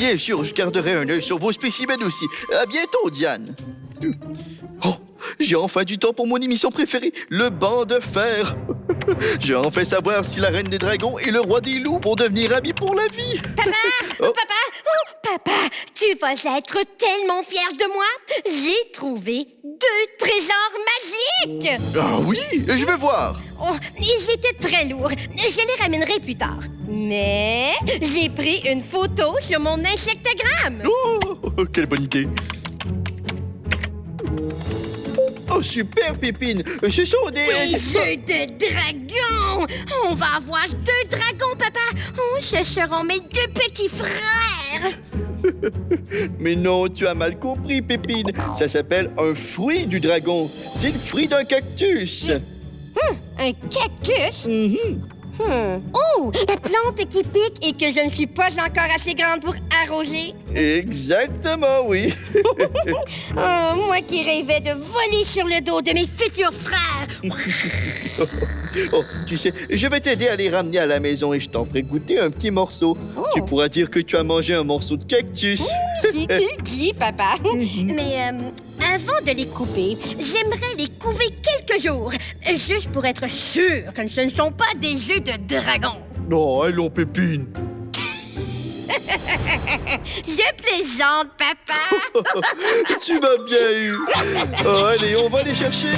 Bien sûr, je garderai un œil sur vos spécimens aussi. À bientôt, Diane. Oh, j'ai enfin du temps pour mon émission préférée, le banc de fer. J'ai enfin savoir si la reine des dragons et le roi des loups vont devenir amis pour la vie. Papa! Oh. Papa! Oh, papa! Tu vas être tellement fier de moi! J'ai trouvé deux trésors Ah oui, je vais voir. Oh, ils étaient très lourds. Je les ramènerai plus tard. Mais j'ai pris une photo sur mon insectogramme. Oh, quelle bonne idée. Oh, super, Pépine. Ce sont des... Des jeux de dragons! On va avoir deux dragons, papa! Oh, ce seront mes deux petits frères! Mais non, tu as mal compris, Pépine. Ça s'appelle un fruit du dragon. C'est le fruit d'un cactus. Un cactus? Mhm. Hmm. Oh! La plante qui pique et que je ne suis pas encore assez grande pour arroser. Exactement, oui. Oh, moi qui rêvais de voler sur le dos de mes futurs frères. Oh, tu sais, je vais t'aider à les ramener à la maison et je t'en ferai goûter un petit morceau. Oh. Tu pourras dire que tu as mangé un morceau de cactus. Si tu le dis, papa. Mais euh, avant de les couper, j'aimerais les couper quelques jours, juste pour être sûr que ce ne sont pas des jeux de dragon. Non, allons, Pépine. Je plaisante, papa. Tu m'as bien eu. Oh, allez, on va les chercher.